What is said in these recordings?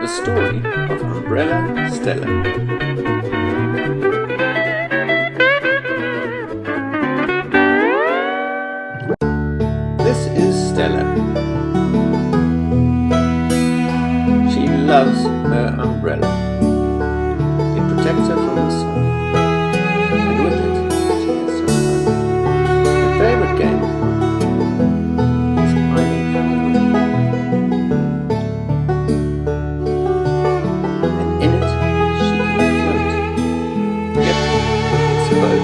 The story of Umbrella Stella. This is Stella. She loves her umbrella.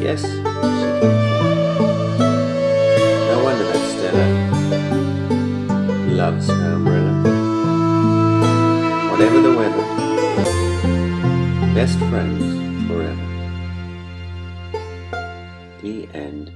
Yes. No wonder that Stella loves her umbrella. Whatever the weather, best friends forever. The end.